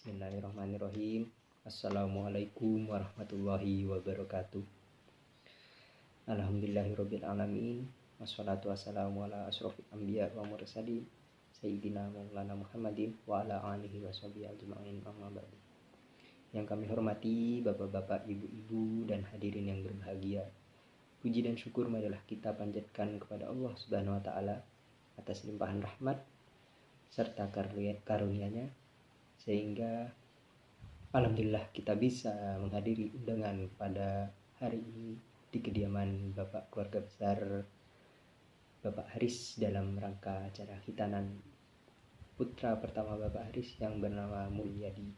Bismillahirrahmanirrahim. Assalamualaikum warahmatullahi wabarakatuh. Alhamdulillahirabbil alamin. Wassalatu wassalamu ala asrofil anbiya wa mursalin sayyidina Maulana Muhammadin wa ala alihi washabihi ajma'in amma ba'du. Yang kami hormati Bapak-bapak, Ibu-ibu dan hadirin yang berbahagia. Puji dan syukur marilah kita panjatkan kepada Allah Subhanahu wa taala atas limpahan rahmat serta karunia-nya sehingga alhamdulillah kita bisa menghadiri undangan pada hari ini di kediaman Bapak keluarga besar Bapak Haris dalam rangka acara hitanan putra pertama Bapak Haris yang bernama Mulyadi.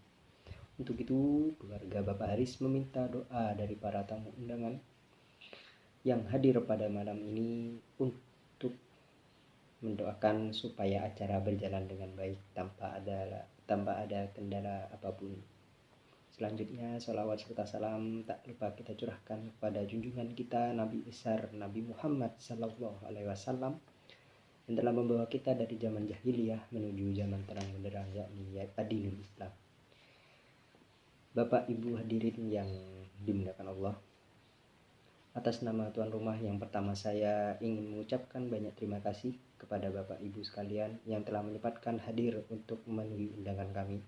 Untuk itu, keluarga Bapak Haris meminta doa dari para tamu undangan yang hadir pada malam ini untuk mendoakan supaya acara berjalan dengan baik tanpa ada tanpa ada kendala apa pun. Selanjutnya, salawat serta salam tak lupa kita curahkan kepada junjungan kita Nabi besar Nabi Muhammad Sallallahu Alaihi Wasallam yang telah membawa kita dari zaman jahiliyah menuju zaman terang benderang yakni adinul Islam. Bapak Ibu hadirin yang dimuliakan Allah, atas nama tuan rumah yang pertama saya ingin mengucapkan banyak terima kasih kepada Bapak Ibu sekalian yang telah menyempatkan hadir untuk memenuhi undangan kami.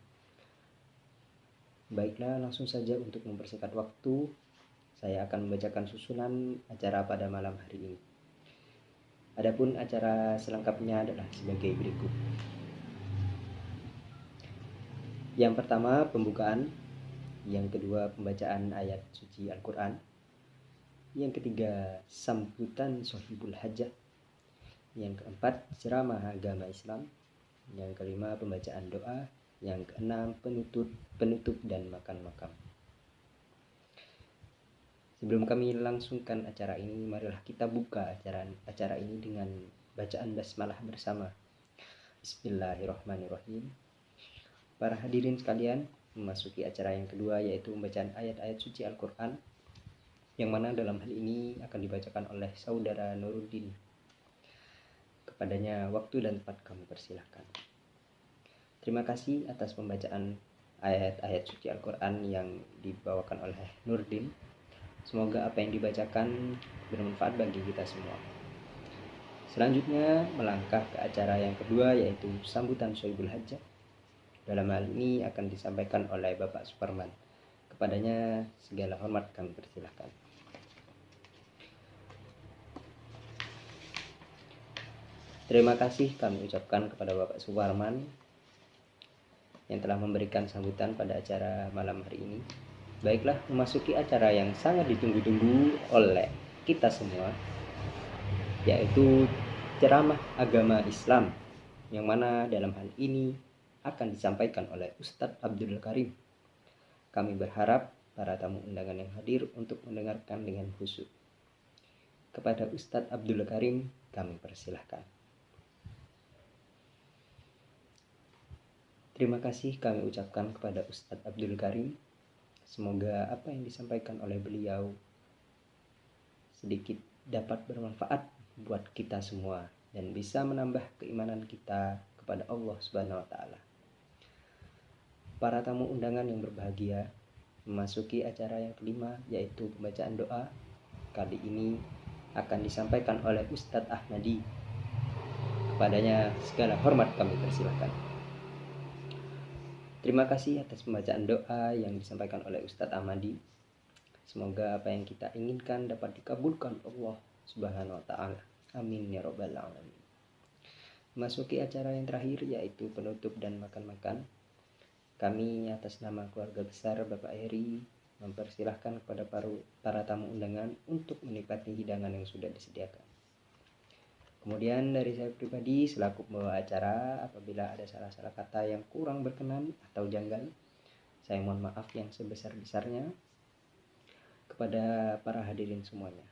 Baiklah, langsung saja untuk mempersingkat waktu, saya akan membacakan susunan acara pada malam hari ini. Adapun acara selengkapnya adalah sebagai berikut. Yang pertama, pembukaan. Yang kedua, pembacaan ayat suci Al-Quran yang ketiga, sambutan sohibul hajah. Yang keempat, ceramah agama Islam. Yang kelima, pembacaan doa. Yang keenam, penutup, penutup dan makan makam. Sebelum kami langsungkan acara ini, marilah kita buka acara acara ini dengan bacaan basmalah bersama. Bismillahirrahmanirrahim. Para hadirin sekalian, memasuki acara yang kedua yaitu pembacaan ayat-ayat suci Al-Qur'an yang mana dalam hal ini akan dibacakan oleh saudara Nuruddin. Kepadanya waktu dan tempat kami persilahkan. Terima kasih atas pembacaan ayat-ayat suci Al-Quran yang dibawakan oleh Nurdin. Semoga apa yang dibacakan bermanfaat bagi kita semua. Selanjutnya melangkah ke acara yang kedua yaitu sambutan Soibul Hajjah. Dalam hal ini akan disampaikan oleh Bapak Superman. Kepadanya segala hormat kami persilahkan. Terima kasih kami ucapkan kepada Bapak Suwarman yang telah memberikan sambutan pada acara malam hari ini. Baiklah, memasuki acara yang sangat ditunggu-tunggu oleh kita semua, yaitu ceramah agama Islam, yang mana dalam hal ini akan disampaikan oleh Ustadz Abdul Karim. Kami berharap para tamu undangan yang hadir untuk mendengarkan dengan khusyuk. Kepada Ustadz Abdul Karim, kami persilahkan. Terima kasih kami ucapkan kepada Ustadz Abdul Karim. Semoga apa yang disampaikan oleh beliau sedikit dapat bermanfaat buat kita semua dan bisa menambah keimanan kita kepada Allah Subhanahu wa taala. Para tamu undangan yang berbahagia memasuki acara yang kelima yaitu pembacaan doa. Kali ini akan disampaikan oleh Ustadz Ahmadi. Kepadanya segala hormat kami persilahkan. Terima kasih atas pembacaan doa yang disampaikan oleh Ustadz Ahmadi. Semoga apa yang kita inginkan dapat dikabulkan Allah Subhanahu wa taala. Amin ya robbal alamin. Masuki acara yang terakhir yaitu penutup dan makan-makan. Kami atas nama keluarga besar Bapak Heri mempersilahkan kepada para, para tamu undangan untuk menikmati hidangan yang sudah disediakan. Kemudian dari saya pribadi selaku pembawa acara apabila ada salah-salah kata yang kurang berkenan atau janggal, saya mohon maaf yang sebesar-besarnya kepada para hadirin semuanya.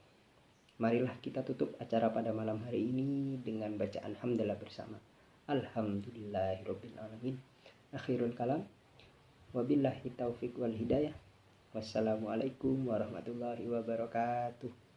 Marilah kita tutup acara pada malam hari ini dengan bacaan hamdalah bersama. Alhamdulillahirobbilalamin. Akhirul kalam. Wabillahi taufiq wal hidayah. Wassalamualaikum warahmatullahi wabarakatuh.